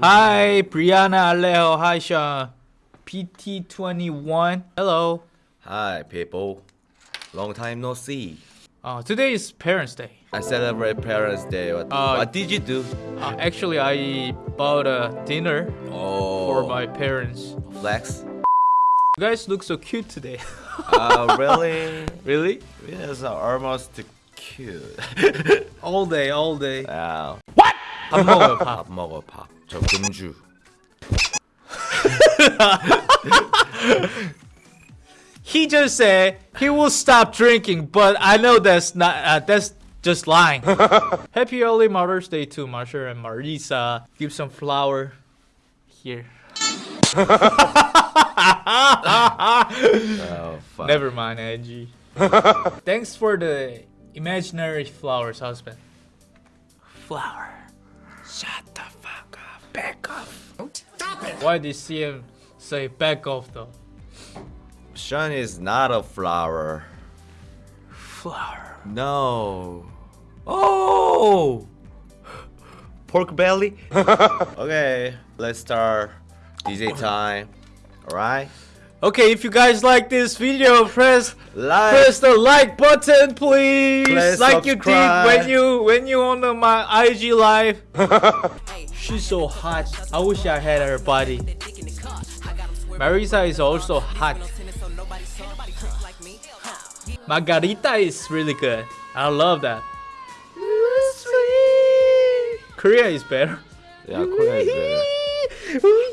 Hi, Brianna Alejo. Hi, Sean. PT21. Hello. Hi, people. Long time no see. Uh, today is Parents' Day. I celebrate Parents' Day. What, Uh, what did you do? Uh, actually, I bought a dinner Oh, for my parents. flex. You guys look so cute today. uh, really? really? It's almost cute. All day, all day. wow. 밥 먹어요, 밥. 밥 먹어 밥. 저 금주. He just said he will stop drinking, but I know that's not. Uh, that's just lying. Happy early Mother's Day to Marsha and Marisa. Give some flower here. Oh, fuck. Never mind, Angie. Thanks for the imaginary flowers, husband. Flower. Shut the fuck up. Back off. Stop it. Why did CM say back off though? Sean is not a flower. Flower. No. Oh! Pork belly? okay, let's start DJ time. Alright? Okay, if you guys like this video, press Like, press the like button, please. Please like you did when you when you on the, my IG live. She's so hot. I wish I had her body. Marisa is also hot. Margarita is really good. I love that. Korea is better. yeah, Korea is better.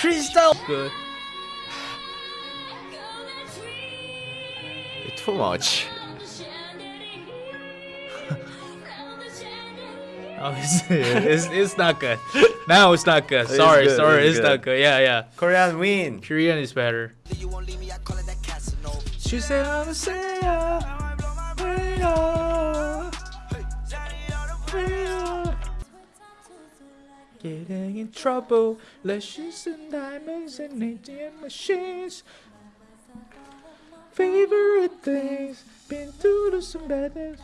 Crystal. Good. Too much. Oh, it's, it's, it's not good. Now it's not good. It's Sorry, good, sorry, it's it's, not good. good. Yeah, yeah. Korean win. Korean is better. She said I'm a sailor. Getting in trouble, lashes and diamonds and ATM machines. Favorite things, been through some bad things.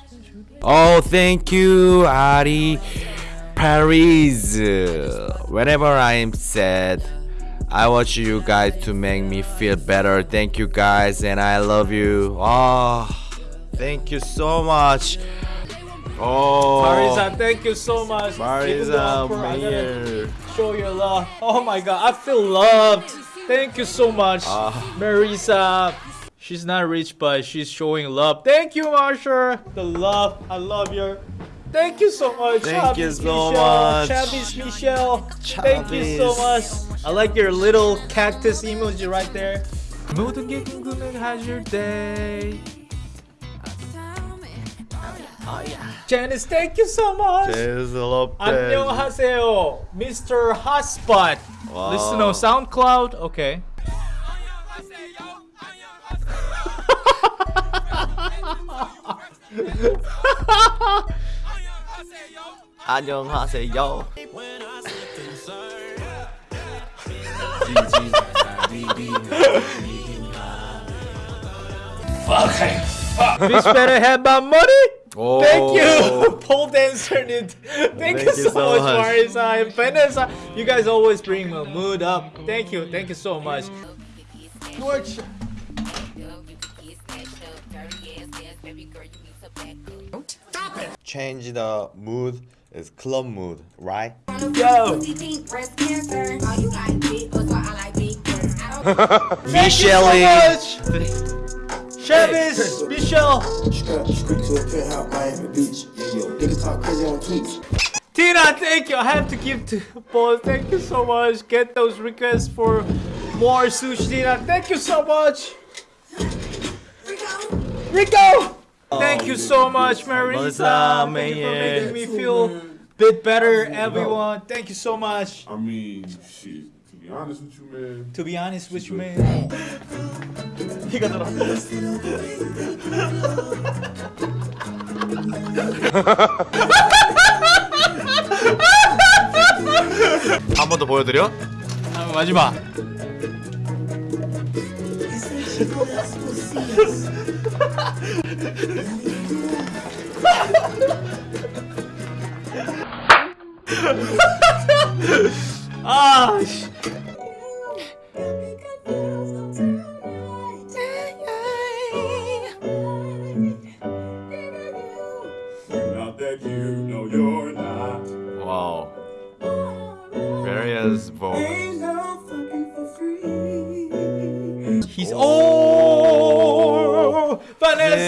Oh, thank you, Ari Paris. Whenever I am sad, I watch you guys to make me feel better. Thank you guys, and I love you. Oh, thank you so much. Oh, Marisa, thank you so much. Even though Marisa, I'm poor, I gotta Mayer. show your love. Oh my god, I feel loved. Thank you so much, Ah. Marisa. She's not rich, but she's showing love. Thank you, Marsha. The love, I love you. Thank you so much. Thank you Chavis so Michelle. much. Chavis Michelle. Thank you so much. Chavis. I like your little cactus emoji right there. 모든 게 궁금해하 실 때. Janice, thank you so much. There's a lot 안녕하세요, Mr. Hotspot. Wow. Listen on SoundCloud. Okay. 안녕하세요. Bitch better have my money. Oh. Thank you, oh. pole dancer. Dude. Thank, Thank you you so, so much, much. Marisa and Vanessa. You guys always bring my mood up. Thank you, thank you so much. George. Change the mood It's club mood, right? Yo. Michelle. Travis, Michelle, Street to a penthouse, Miami Beach. Niggas talk crazy on tweets. Tina. Thank you. I have to give to both. Thank you so much. Get those requests for more sushi. Tina. Thank you so much. Rico. Thank you so much, Marisa. Marisa, Thank you for making me feel a bit better, everyone. Thank you so much. I mean, shit. To be honest with you, man. To be honest with you, man. 이거 들어. 한번 더 보여드려? 아, 마지막.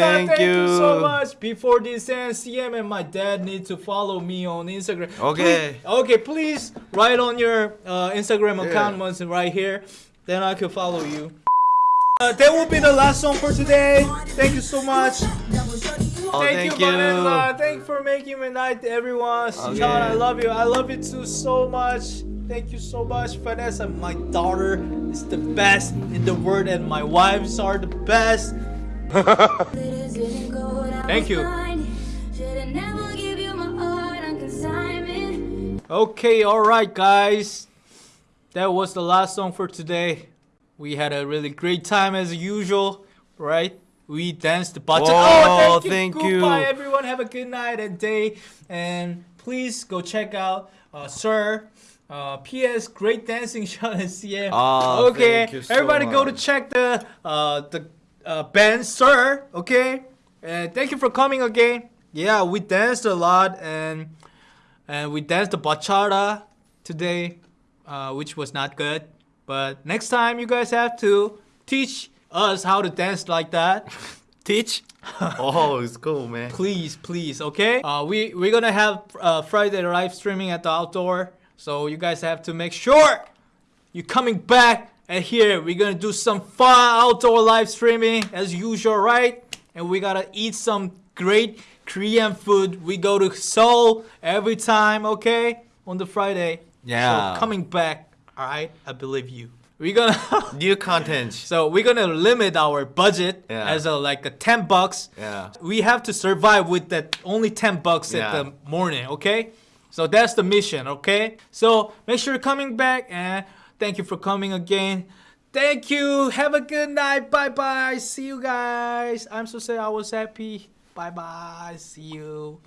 Thank thank, you. so much. Before this ends, CM and my dad need to follow me on Instagram. Okay. Please- okay, please write on your uh, Instagram account Yeah. once right here, then I can follow you. Uh, that will be the last song for today. Thank you so much. Oh, thank, thank you. Vanessa. Thank you for making me night, everyone. Okay. Sean, I love you. I love you too so much. Thank you so much, Vanessa. My daughter is the best in the world, and my wives are the best. Thank you. you. Okay, alright, guys. That was the last song for today. We had a really great time as usual, right? We danced the bachata. Whoa, oh, thank you. thank you. Goodbye, everyone. Have a good night and day. And please go check out uh, Sir. Uh, P.S. Great dancing shot at CM. Ah, okay, you so everybody go to check the uh, the uh, band Sir. Okay, and thank you for coming again. Yeah, we danced a lot and and we danced the bachata today, uh, which was not good. But next time you guys have to teach us how to dance like that. Teach? oh, it's cool, man. please, please, okay? Uh, we we're gonna have uh, Friday live streaming at the outdoor, so you guys have to make sure you're coming back. And here we're gonna do some fun outdoor live streaming as usual, right? And we gotta eat some great Korean food. We go to Seoul every time, okay? On the Friday. Yeah. So coming back, all right? I believe you. We're gonna. New content. So we're gonna limit our budget Yeah. as a like a 10 bucks. Yeah. We have to survive with that only 10 bucks Yeah. at the morning, okay? So that's the mission, okay? So make sure you're coming back and thank you for coming again. Thank you. Have a good night. Bye bye. See you guys. I'm so sad I was happy. Bye bye. See you.